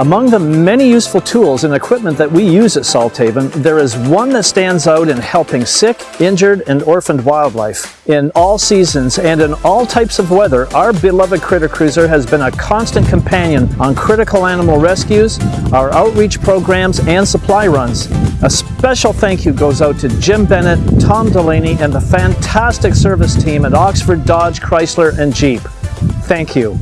Among the many useful tools and equipment that we use at Salthaven, there is one that stands out in helping sick, injured, and orphaned wildlife. In all seasons and in all types of weather, our beloved Critter Cruiser has been a constant companion on critical animal rescues, our outreach programs, and supply runs. A special thank you goes out to Jim Bennett, Tom Delaney, and the fantastic service team at Oxford Dodge, Chrysler, and Jeep. Thank you.